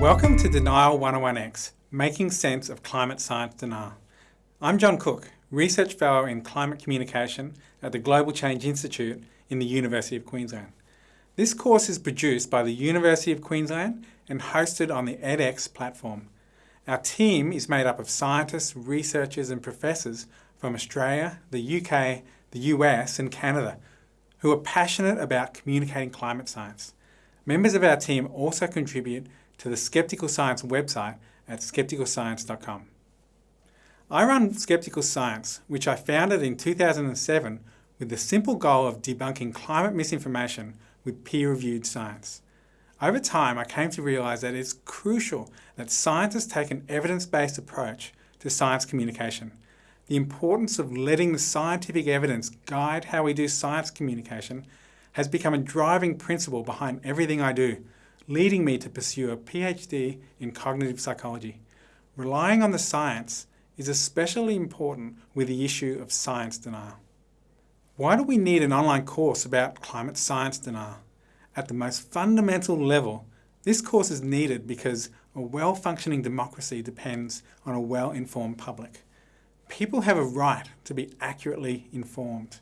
Welcome to Denial 101X, Making Sense of Climate Science Denial. I'm John Cook, Research Fellow in Climate Communication at the Global Change Institute in the University of Queensland. This course is produced by the University of Queensland and hosted on the edX platform. Our team is made up of scientists, researchers and professors from Australia, the UK, the US and Canada who are passionate about communicating climate science. Members of our team also contribute to the Skeptical Science website at skepticalscience.com. I run Skeptical Science, which I founded in 2007 with the simple goal of debunking climate misinformation with peer-reviewed science. Over time, I came to realise that it's crucial that scientists take an evidence-based approach to science communication. The importance of letting the scientific evidence guide how we do science communication has become a driving principle behind everything I do, leading me to pursue a PhD in cognitive psychology. Relying on the science is especially important with the issue of science denial. Why do we need an online course about climate science denial? At the most fundamental level, this course is needed because a well-functioning democracy depends on a well-informed public. People have a right to be accurately informed.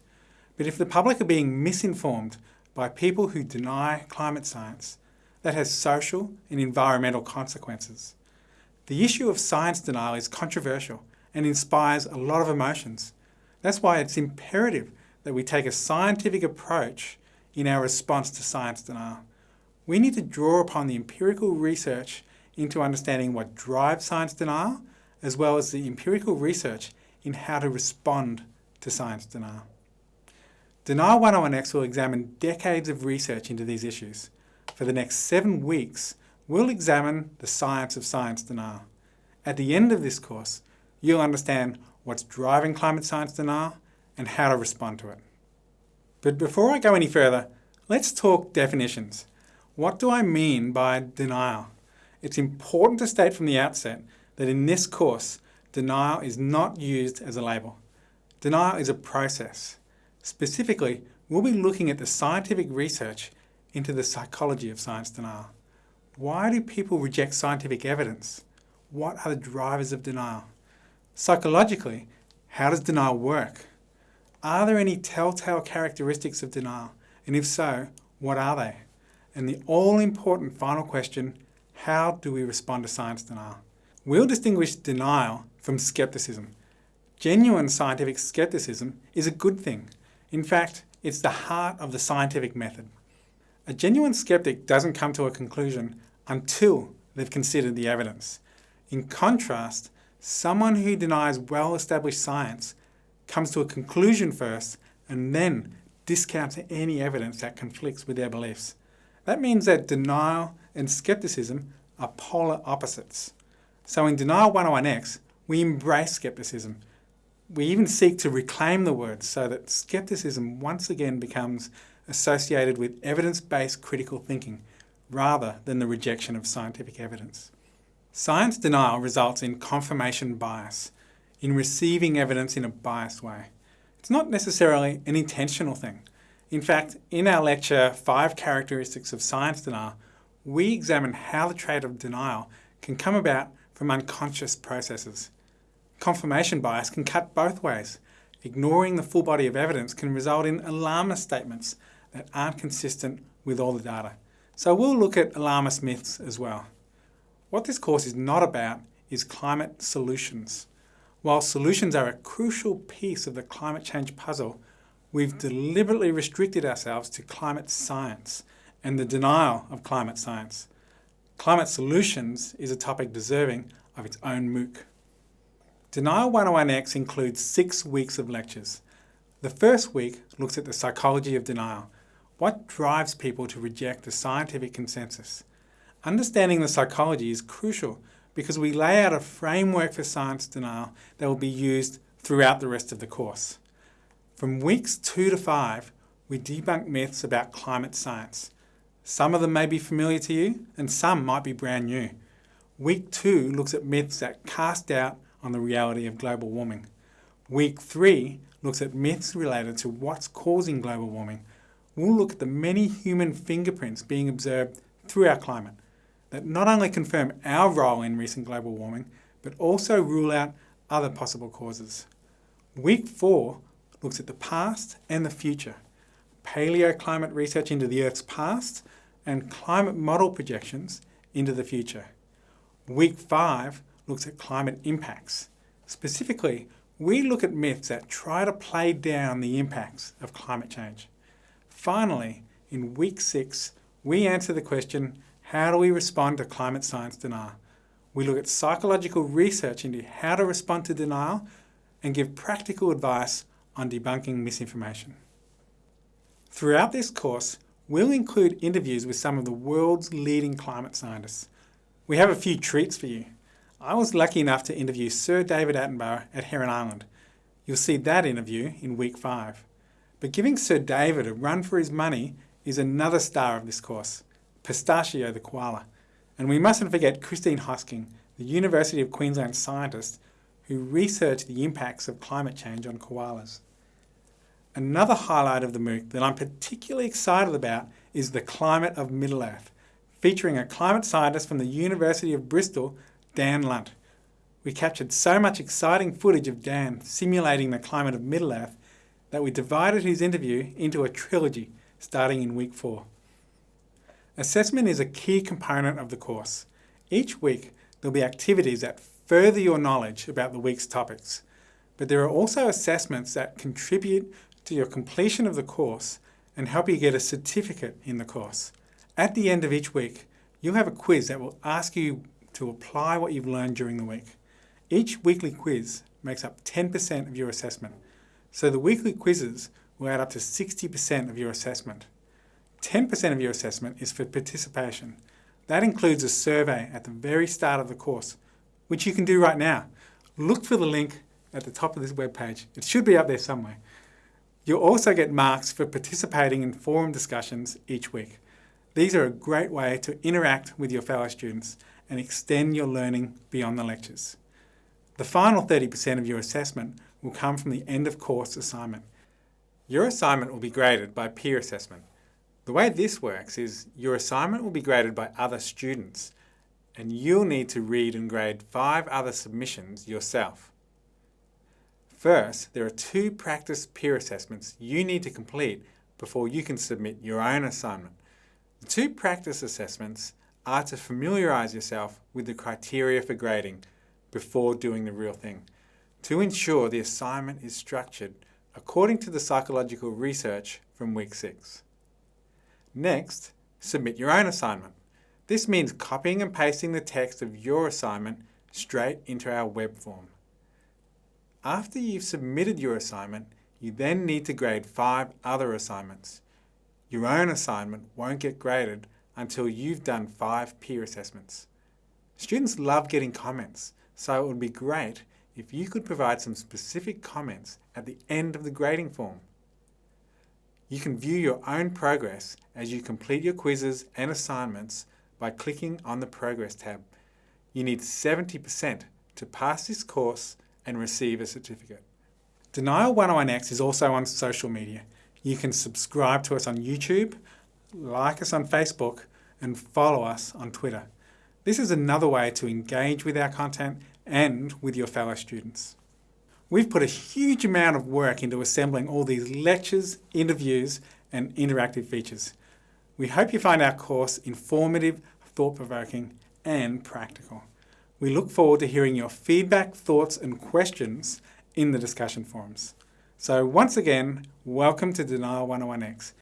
But if the public are being misinformed by people who deny climate science, that has social and environmental consequences. The issue of science denial is controversial and inspires a lot of emotions. That's why it's imperative that we take a scientific approach in our response to science denial. We need to draw upon the empirical research into understanding what drives science denial, as well as the empirical research in how to respond to science denial. Denial 101X will examine decades of research into these issues for the next seven weeks, we'll examine the science of science denial. At the end of this course, you'll understand what's driving climate science denial and how to respond to it. But before I go any further, let's talk definitions. What do I mean by denial? It's important to state from the outset that in this course, denial is not used as a label. Denial is a process. Specifically, we'll be looking at the scientific research into the psychology of science denial. Why do people reject scientific evidence? What are the drivers of denial? Psychologically, how does denial work? Are there any telltale characteristics of denial? And if so, what are they? And the all-important final question, how do we respond to science denial? We'll distinguish denial from skepticism. Genuine scientific skepticism is a good thing. In fact, it's the heart of the scientific method. A genuine skeptic doesn't come to a conclusion until they've considered the evidence. In contrast, someone who denies well-established science comes to a conclusion first and then discounts any evidence that conflicts with their beliefs. That means that denial and skepticism are polar opposites. So in Denial 101X, we embrace skepticism. We even seek to reclaim the word so that skepticism once again becomes associated with evidence-based critical thinking rather than the rejection of scientific evidence. Science denial results in confirmation bias, in receiving evidence in a biased way. It's not necessarily an intentional thing. In fact, in our lecture, Five Characteristics of Science Denial, we examine how the trait of denial can come about from unconscious processes. Confirmation bias can cut both ways. Ignoring the full body of evidence can result in alarmist statements that aren't consistent with all the data. So we'll look at alarmist myths as well. What this course is not about is climate solutions. While solutions are a crucial piece of the climate change puzzle, we've deliberately restricted ourselves to climate science and the denial of climate science. Climate solutions is a topic deserving of its own MOOC. Denial 101X includes six weeks of lectures. The first week looks at the psychology of denial, what drives people to reject the scientific consensus? Understanding the psychology is crucial because we lay out a framework for science denial that will be used throughout the rest of the course. From weeks two to five, we debunk myths about climate science. Some of them may be familiar to you and some might be brand new. Week two looks at myths that cast doubt on the reality of global warming. Week three looks at myths related to what's causing global warming we'll look at the many human fingerprints being observed through our climate. that not only confirm our role in recent global warming, but also rule out other possible causes. Week 4 looks at the past and the future, paleoclimate research into the Earth's past, and climate model projections into the future. Week 5 looks at climate impacts. Specifically, we look at myths that try to play down the impacts of climate change. Finally, in week 6, we answer the question, how do we respond to climate science denial? We look at psychological research into how to respond to denial and give practical advice on debunking misinformation. Throughout this course, we'll include interviews with some of the world's leading climate scientists. We have a few treats for you. I was lucky enough to interview Sir David Attenborough at Heron Island. You'll see that interview in week five. But giving Sir David a run for his money is another star of this course, Pistachio the koala. And we mustn't forget Christine Hosking, the University of Queensland scientist who researched the impacts of climate change on koalas. Another highlight of the MOOC that I'm particularly excited about is the Climate of Middle-earth, featuring a climate scientist from the University of Bristol, Dan Lunt. We captured so much exciting footage of Dan simulating the climate of Middle-earth that we divided his interview into a trilogy starting in week four. Assessment is a key component of the course. Each week, there'll be activities that further your knowledge about the week's topics. But there are also assessments that contribute to your completion of the course and help you get a certificate in the course. At the end of each week, you'll have a quiz that will ask you to apply what you've learned during the week. Each weekly quiz makes up 10% of your assessment, so the weekly quizzes will add up to 60% of your assessment. 10% of your assessment is for participation. That includes a survey at the very start of the course, which you can do right now. Look for the link at the top of this webpage. It should be up there somewhere. You'll also get marks for participating in forum discussions each week. These are a great way to interact with your fellow students and extend your learning beyond the lectures. The final 30% of your assessment will come from the end of course assignment. Your assignment will be graded by peer assessment. The way this works is your assignment will be graded by other students and you'll need to read and grade five other submissions yourself. First, there are two practice peer assessments you need to complete before you can submit your own assignment. The two practice assessments are to familiarise yourself with the criteria for grading before doing the real thing, to ensure the assignment is structured according to the psychological research from week 6. Next, submit your own assignment. This means copying and pasting the text of your assignment straight into our web form. After you've submitted your assignment, you then need to grade five other assignments. Your own assignment won't get graded until you've done five peer assessments. Students love getting comments, so it would be great if you could provide some specific comments at the end of the grading form. You can view your own progress as you complete your quizzes and assignments by clicking on the Progress tab. You need 70% to pass this course and receive a certificate. Denial 101X is also on social media. You can subscribe to us on YouTube, like us on Facebook, and follow us on Twitter. This is another way to engage with our content and with your fellow students. We've put a huge amount of work into assembling all these lectures, interviews and interactive features. We hope you find our course informative, thought-provoking and practical. We look forward to hearing your feedback, thoughts and questions in the discussion forums. So once again, welcome to Denial 101X.